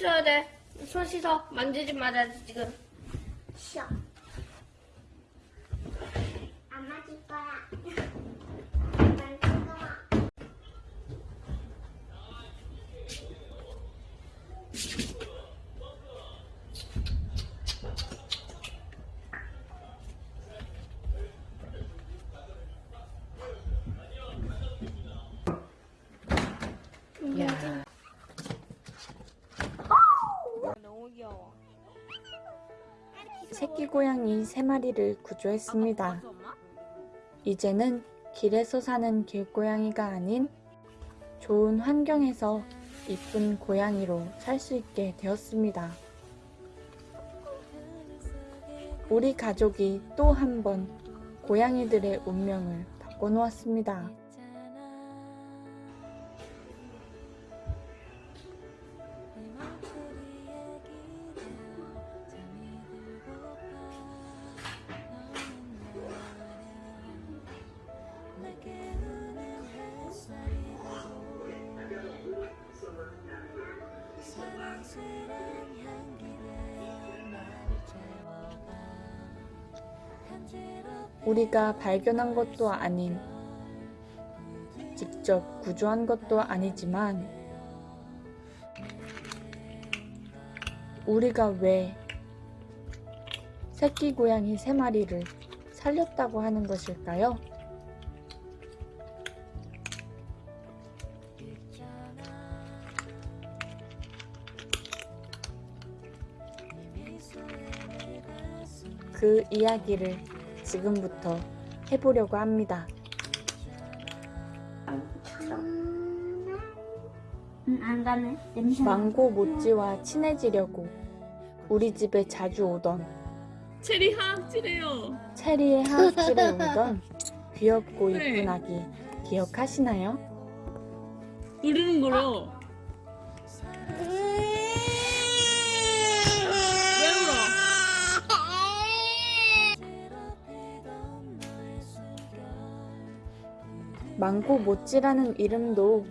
있어야 돼. 손 씻어. 만지지 말아야 돼, 지금. 싫어. 안 맞을 거야. 새끼 고양이 세 마리를 구조했습니다. 이제는 길에서 사는 길고양이가 아닌 좋은 환경에서 이쁜 고양이로 살 수 있게 되었습니다. 우리 가족이 또 한 번 고양이들의 운명을 바꿔놓았습니다. 우리가 발견한 것도 아닌 직접 구조한 것도 아니지만 우리가 왜 새끼 고양이 세 마리를 살렸다고 하는 것일까요? 그 이야기를 지금부터 해보려고 합니다. 응, 안 가네. 냄새. 망고 모찌와 친해지려고 우리 집에 자주 오던 체리 하악질해요. 체리의 하악질에 울던 귀엽고 네. 이쁜 아기 기억하시나요? 부르는 거요. 망고 모찌라는 이름도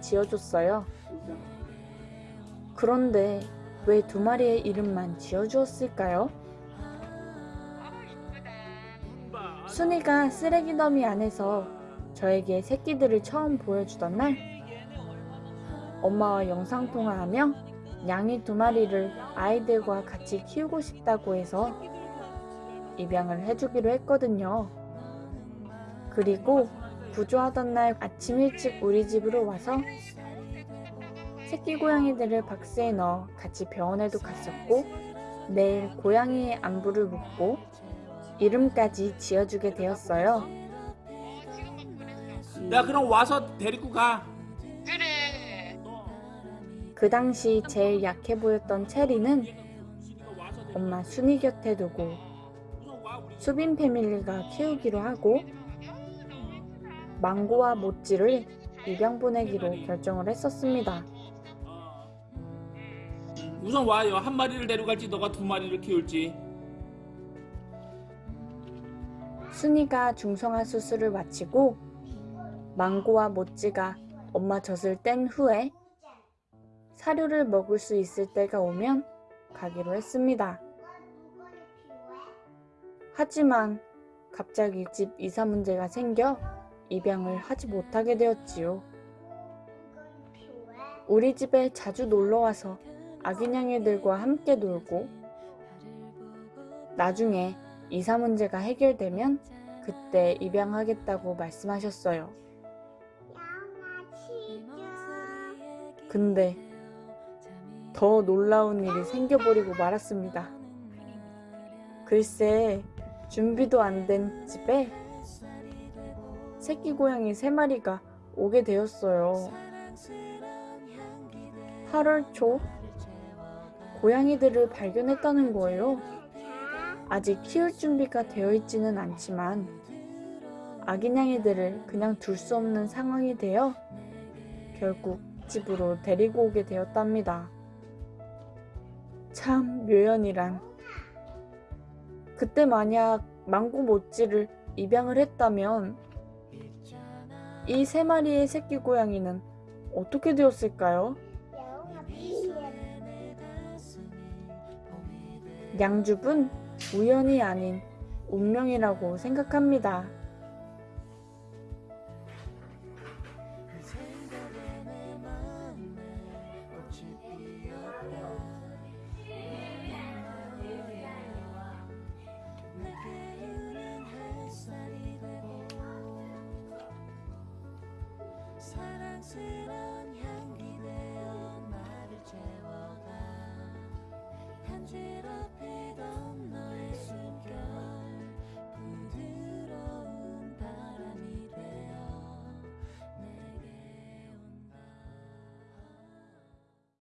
지어줬어요. 그런데 왜 두 마리의 이름만 지어주었을까요? 순이가 쓰레기 더미 안에서 저에게 새끼들을 처음 보여주던 날 엄마와 영상통화하며 양이 두 마리를 아이들과 같이 키우고 싶다고 해서 입양을 해주기로 했거든요. 그리고 구조하던 날 아침 일찍 우리 집으로 와서 새끼 고양이들을 박스에 넣어 같이 병원에도 갔었고 내일 고양이의 안부를 묻고 이름까지 지어주게 되었어요. 야 그럼 와서 데리고 가. 그 당시 제일 약해 보였던 체리는 엄마 순이 곁에 두고 수빈 패밀리가 키우기로 하고 망고와 모찌를 입양 보내기로 결정을 했었습니다. 우선 와요. 한 마리를 데려갈지 너가 두 마리를 키울지. 순이가 중성화 수술을 마치고 망고와 모찌가 엄마 젖을 뗀 후에 사료를 먹을 수 있을 때가 오면 가기로 했습니다. 하지만 갑자기 집 이사 문제가 생겨 입양을 하지 못하게 되었지요. 우리 집에 자주 놀러와서 아기냥이들과 함께 놀고 나중에 이사 문제가 해결되면 그때 입양하겠다고 말씀하셨어요. 근데 더 놀라운 일이 생겨버리고 말았습니다. 글쎄, 준비도 안 된 집에 새끼 고양이 세 마리가 오게 되었어요. 8월 초 고양이들을 발견했다는 거예요. 아직 키울 준비가 되어 있지는 않지만 아기냥이들을 그냥 둘 수 없는 상황이 되어 결국 집으로 데리고 오게 되었답니다. 참 묘연이란 그때 만약 망고 모찌를 입양을 했다면 이 세 마리의 새끼 고양이는 어떻게 되었을까요? 양줍은 우연이 아닌 운명이라고 생각합니다. 사랑스런 향기